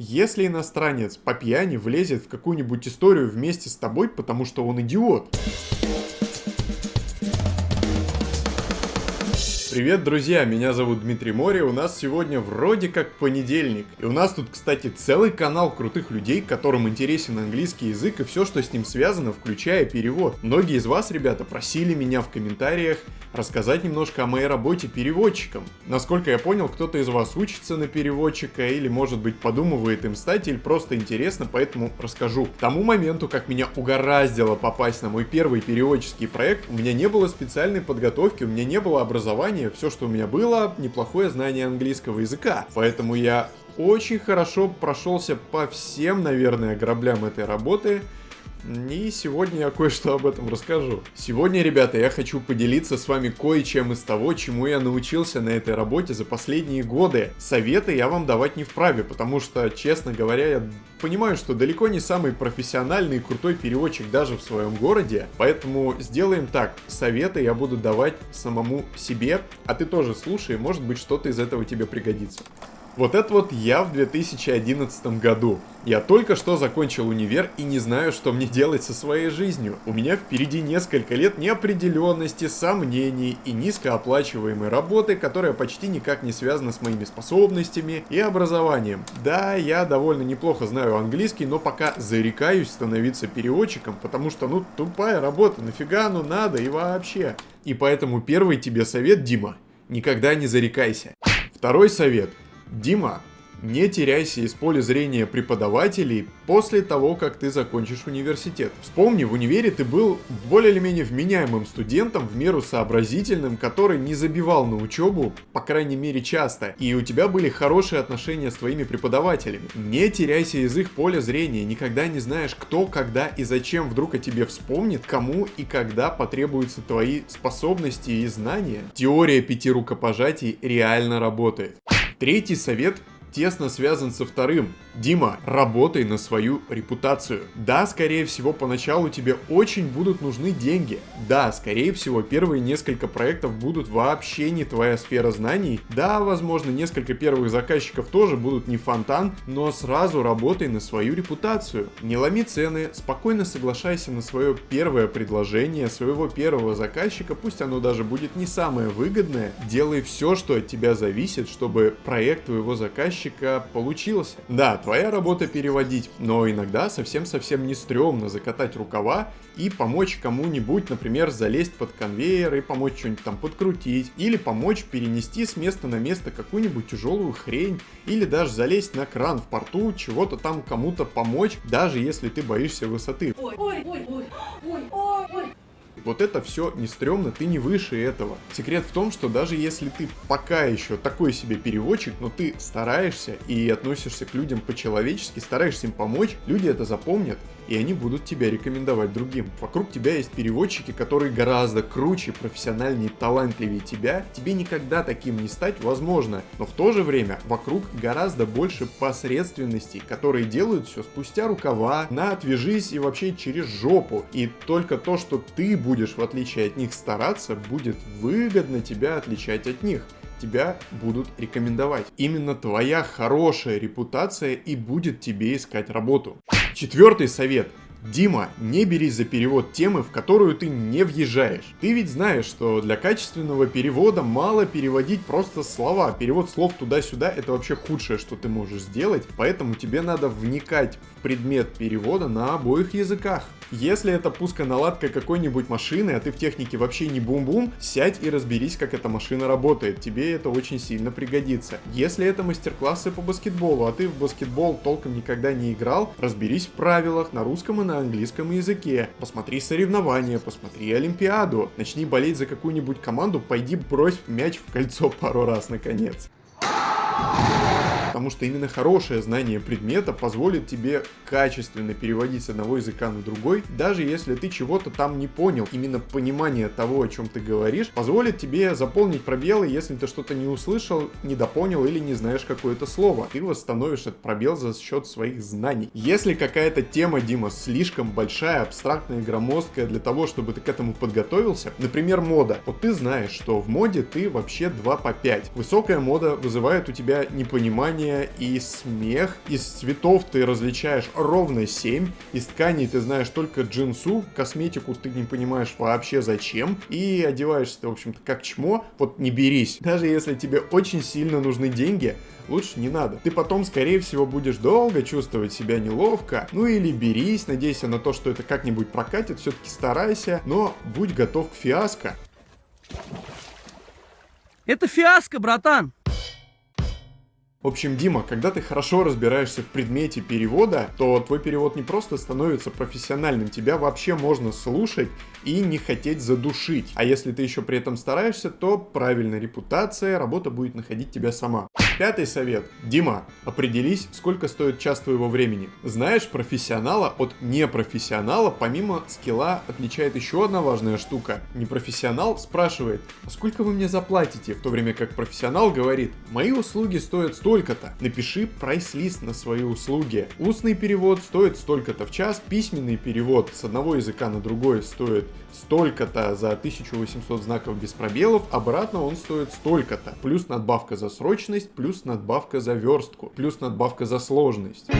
Если иностранец по пьяни влезет в какую-нибудь историю вместе с тобой, потому что он идиот. Привет, друзья! Меня зовут Дмитрий Мори, у нас сегодня вроде как понедельник. И у нас тут, кстати, целый канал крутых людей, которым интересен английский язык и все, что с ним связано, включая перевод. Многие из вас, ребята, просили меня в комментариях рассказать немножко о моей работе переводчиком. Насколько я понял, кто-то из вас учится на переводчика или, может быть, подумывает им стать или просто интересно, поэтому расскажу. К тому моменту, как меня угораздило попасть на мой первый переводческий проект, у меня не было специальной подготовки, у меня не было образования, все, что у меня было, неплохое знание английского языка. Поэтому я очень хорошо прошелся по всем, наверное, граблям этой работы, и сегодня я кое-что об этом расскажу. Сегодня, ребята, я хочу поделиться с вами кое-чем из того, чему я научился на этой работе за последние годы. Советы я вам давать не вправе, потому что, честно говоря, я понимаю, что далеко не самый профессиональный и крутой переводчик даже в своем городе. Поэтому сделаем так, советы я буду давать самому себе, а ты тоже слушай, может быть что-то из этого тебе пригодится. Вот это вот я в 2011 году. Я только что закончил универ и не знаю, что мне делать со своей жизнью. У меня впереди несколько лет неопределенности, сомнений и низкооплачиваемой работы, которая почти никак не связана с моими способностями и образованием. Да, я довольно неплохо знаю английский, но пока зарекаюсь становиться переводчиком, потому что, ну, тупая работа, нафига ну надо и вообще. И поэтому первый тебе совет, Дима, никогда не зарекайся. Второй совет – Дима, не теряйся из поля зрения преподавателей после того, как ты закончишь университет. Вспомни, в универе ты был более или менее вменяемым студентом, в меру сообразительным, который не забивал на учебу, по крайней мере часто, и у тебя были хорошие отношения с твоими преподавателями. Не теряйся из их поля зрения, никогда не знаешь, кто, когда и зачем вдруг о тебе вспомнит, кому и когда потребуются твои способности и знания. Теория пяти рукопожатий реально работает. Третий совет тесно связан со вторым. Дима, работай на свою репутацию. Да, скорее всего, поначалу тебе очень будут нужны деньги. Да, скорее всего, первые несколько проектов будут вообще не твоя сфера знаний. Да, возможно, несколько первых заказчиков тоже будут не фонтан, но сразу работай на свою репутацию. Не ломи цены, спокойно соглашайся на свое первое предложение своего первого заказчика, пусть оно даже будет не самое выгодное. Делай все, что от тебя зависит, чтобы проект твоего заказчика получился. Да, твоя работа переводить, но иногда совсем-совсем не стрёмно закатать рукава и помочь кому-нибудь, например, залезть под конвейер и помочь что-нибудь там подкрутить, или помочь перенести с места на место какую-нибудь тяжелую хрень, или даже залезть на кран в порту, чего-то там кому-то помочь, даже если ты боишься высоты. Ой, ой. Вот это все не стрёмно, ты не выше этого. Секрет в том, что даже если ты пока еще такой себе переводчик, но ты стараешься и относишься к людям по-человечески, стараешься им помочь, люди это запомнят, и они будут тебя рекомендовать другим. Вокруг тебя есть переводчики, которые гораздо круче, профессиональнее, талантливее тебя. Тебе никогда таким не стать возможно, но в то же время вокруг гораздо больше посредственностей, которые делают все спустя рукава, на отвяжись и вообще через жопу. И только то, что ты будешь в отличие от них стараться, будет выгодно тебя отличать от них тебя будут рекомендовать. Именно твоя хорошая репутация и будет тебе искать работу. Четвертый совет. Дима, не берись за перевод темы, в которую ты не въезжаешь. Ты ведь знаешь, что для качественного перевода мало переводить просто слова. Перевод слов туда-сюда это вообще худшее, что ты можешь сделать, поэтому тебе надо вникать в предмет перевода на обоих языках. Если это пусконаладка какой-нибудь машины, а ты в технике вообще не бум-бум, сядь и разберись, как эта машина работает. Тебе это очень сильно пригодится. Если это мастер-классы по баскетболу, а ты в баскетбол толком никогда не играл, разберись в правилах на русском и на английском языке. Посмотри соревнования, посмотри Олимпиаду. Начни болеть за какую-нибудь команду, пойди брось мяч в кольцо пару раз наконец потому что именно хорошее знание предмета позволит тебе качественно переводить с одного языка на другой, даже если ты чего-то там не понял. Именно понимание того, о чем ты говоришь, позволит тебе заполнить пробелы, если ты что-то не услышал, недопонял или не знаешь какое-то слово. Ты восстановишь этот пробел за счет своих знаний. Если какая-то тема, Дима, слишком большая, абстрактная, громоздкая для того, чтобы ты к этому подготовился, например, мода. Вот ты знаешь, что в моде ты вообще 2 по 5. Высокая мода вызывает у тебя непонимание движения, и смех. Из цветов ты различаешь ровно 7. Из тканей ты знаешь только джинсу, косметику ты не понимаешь вообще зачем. И одеваешься ты, в общем-то, как чмо. Вот не берись. Даже если тебе очень сильно нужны деньги, лучше не надо. Ты потом, скорее всего, будешь долго чувствовать себя неловко. Ну или берись, надейся на то, что это как-нибудь прокатит, все-таки старайся, но будь готов к фиаско. Это фиаско, братан! В общем, Дима, когда ты хорошо разбираешься в предмете перевода, то твой перевод не просто становится профессиональным, тебя вообще можно слушать и не хотеть задушить. А если ты еще при этом стараешься, то правильная репутация, работа будет находить тебя сама. Пятый совет. Дима, определись, сколько стоит час твоего времени. Знаешь, профессионала от непрофессионала помимо скилла отличает еще одна важная штука. Непрофессионал спрашивает, а сколько вы мне заплатите? В то время как профессионал говорит, мои услуги стоят столько-то. Напиши прайс-лист на свои услуги. Устный перевод стоит столько-то в час, письменный перевод с одного языка на другой стоит столько-то за 1800 знаков без пробелов, обратно он стоит столько-то. Плюс надбавка за срочность, плюс плюс надбавка за верстку, плюс надбавка за сложность.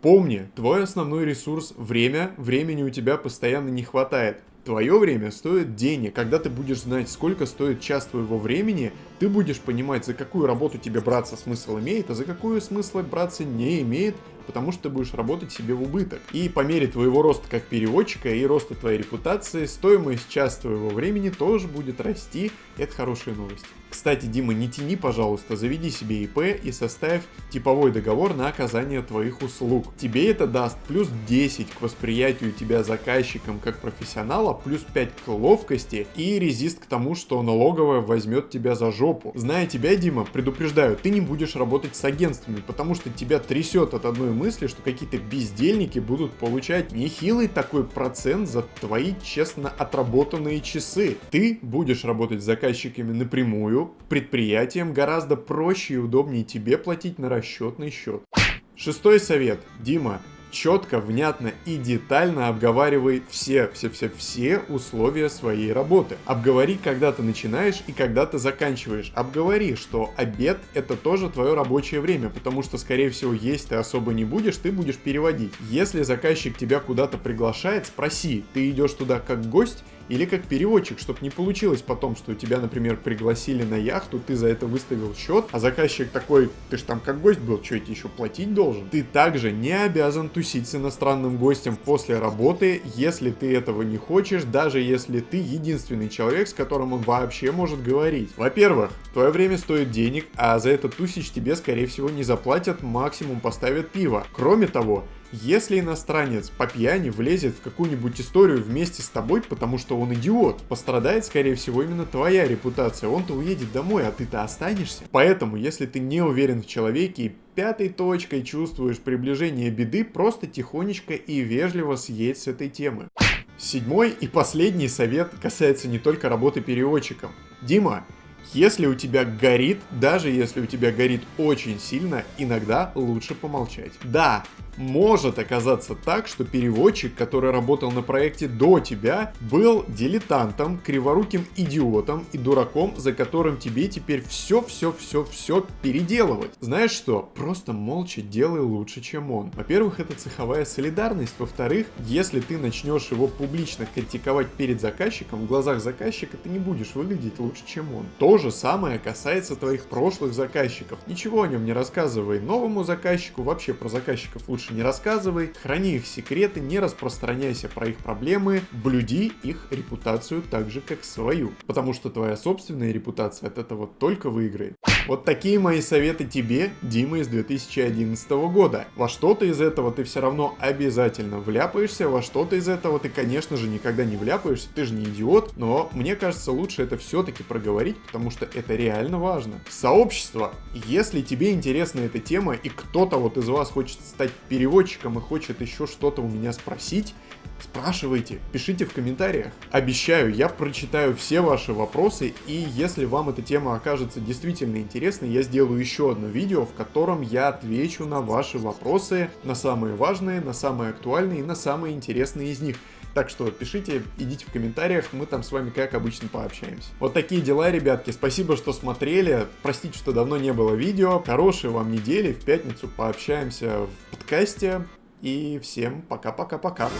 Помни, твой основной ресурс – время, времени у тебя постоянно не хватает. Твое время стоит денег. Когда ты будешь знать, сколько стоит час твоего времени, ты будешь понимать, за какую работу тебе браться смысл имеет, а за какую смысла браться не имеет, потому что ты будешь работать себе в убыток. И по мере твоего роста как переводчика и роста твоей репутации, стоимость час твоего времени тоже будет расти. Это хорошие новости. Кстати, Дима, не тяни, пожалуйста, заведи себе ИП и составь типовой договор на оказание твоих услуг. Тебе это даст плюс 10 к восприятию тебя заказчиком как профессионала, плюс 5 к ловкости и резист к тому, что налоговая возьмет тебя за жопу. Зная тебя, Дима, предупреждаю, ты не будешь работать с агентствами, потому что тебя трясет от одной мысли, что какие-то бездельники будут получать нехилый такой процент за твои честно отработанные часы. Ты будешь работать с заказчиками напрямую, предприятиям гораздо проще и удобнее тебе платить на расчетный счет. Шестой совет. Дима, четко, внятно и детально обговаривай все, все, все, все условия своей работы. Обговори, когда ты начинаешь и когда ты заканчиваешь. Обговори, что обед это тоже твое рабочее время, потому что, скорее всего, есть ты особо не будешь, ты будешь переводить. Если заказчик тебя куда-то приглашает, спроси, ты идешь туда как гость или как переводчик, чтобы не получилось потом, что тебя, например, пригласили на яхту, ты за это выставил счет, а заказчик такой, ты ж там как гость был, что эти еще платить должен? Ты также не обязан тусить с иностранным гостем после работы, если ты этого не хочешь, даже если ты единственный человек, с которым он вообще может говорить. Во-первых, твое время стоит денег, а за этот тусич тебе, скорее всего, не заплатят, максимум поставят пиво. Кроме того, если иностранец по пьяни влезет в какую-нибудь историю вместе с тобой, потому что он идиот, пострадает, скорее всего, именно твоя репутация. Он-то уедет домой, а ты-то останешься. Поэтому, если ты не уверен в человеке и пятой точкой чувствуешь приближение беды, просто тихонечко и вежливо съедь с этой темы. Седьмой и последний совет касается не только работы переводчиком. Дима, если у тебя горит, даже если у тебя горит очень сильно, иногда лучше помолчать. Да, может оказаться так, что переводчик, который работал на проекте до тебя, был дилетантом, криворуким идиотом и дураком, за которым тебе теперь все-все-все-все переделывать. Знаешь что? Просто молча делай лучше, чем он. Во-первых, это цеховая солидарность. Во-вторых, если ты начнешь его публично критиковать перед заказчиком, в глазах заказчика ты не будешь выглядеть лучше, чем он. То же самое касается твоих прошлых заказчиков. Ничего о нем не рассказывай новому заказчику, вообще про заказчиков лучше лучше не рассказывай, храни их секреты, не распространяйся про их проблемы, блюди их репутацию так же, как свою. Потому что твоя собственная репутация от этого только выиграет. Вот такие мои советы тебе, Дима из 2011 года. Во что-то из этого ты все равно обязательно вляпаешься, во что-то из этого ты, конечно же, никогда не вляпаешься, ты же не идиот, но мне кажется, лучше это все-таки проговорить, потому что это реально важно. Сообщество. Если тебе интересна эта тема и кто-то вот из вас хочет стать переводчиком и хочет еще что-то у меня спросить, Спрашивайте, пишите в комментариях. Обещаю, я прочитаю все ваши вопросы, и если вам эта тема окажется действительно интересной, я сделаю еще одно видео, в котором я отвечу на ваши вопросы, на самые важные, на самые актуальные и на самые интересные из них. Так что пишите, идите в комментариях, мы там с вами как обычно пообщаемся. Вот такие дела, ребятки. Спасибо, что смотрели. Простите, что давно не было видео. Хорошей вам недели. В пятницу пообщаемся в подкасте. И всем пока-пока-пока.